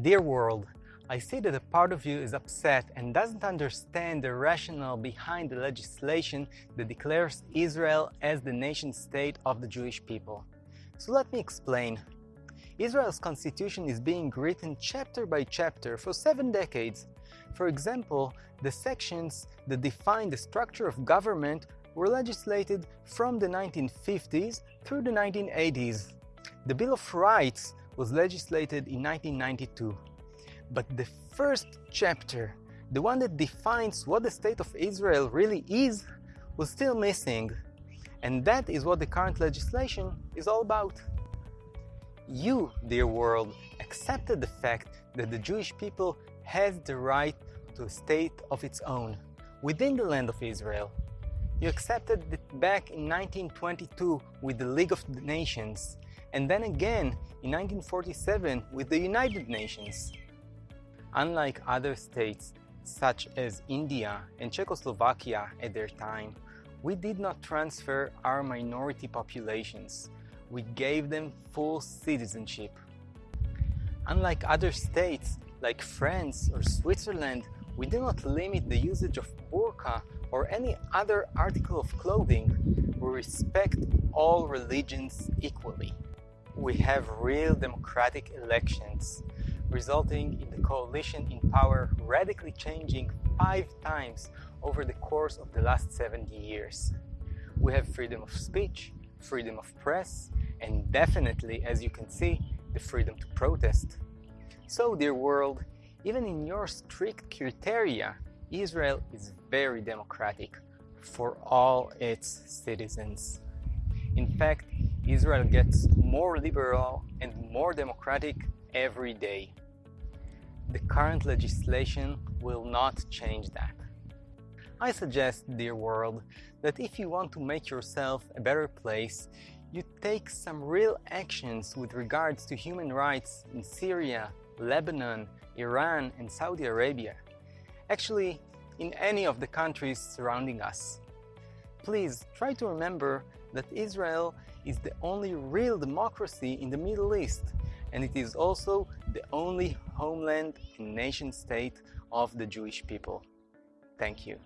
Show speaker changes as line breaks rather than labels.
Dear world, I see that a part of you is upset and doesn't understand the rationale behind the legislation that declares Israel as the nation-state of the Jewish people. So let me explain. Israel's constitution is being written chapter by chapter for seven decades. For example, the sections that define the structure of government were legislated from the 1950s through the 1980s. The Bill of Rights was legislated in 1992. But the first chapter, the one that defines what the State of Israel really is, was still missing. And that is what the current legislation is all about. You, dear world, accepted the fact that the Jewish people has the right to a state of its own within the land of Israel. You accepted it back in 1922 with the League of Nations and then again in 1947 with the United Nations. Unlike other states such as India and Czechoslovakia at their time, we did not transfer our minority populations. We gave them full citizenship. Unlike other states like France or Switzerland, we do not limit the usage of burqa or any other article of clothing. We respect all religions equally we have real democratic elections, resulting in the coalition in power radically changing five times over the course of the last 70 years. We have freedom of speech, freedom of press, and definitely, as you can see, the freedom to protest. So, dear world, even in your strict criteria, Israel is very democratic for all its citizens. In fact, Israel gets more liberal and more democratic every day. The current legislation will not change that. I suggest, dear world, that if you want to make yourself a better place, you take some real actions with regards to human rights in Syria, Lebanon, Iran and Saudi Arabia. Actually, in any of the countries surrounding us. Please try to remember that Israel is the only real democracy in the Middle East and it is also the only homeland and nation state of the Jewish people. Thank you.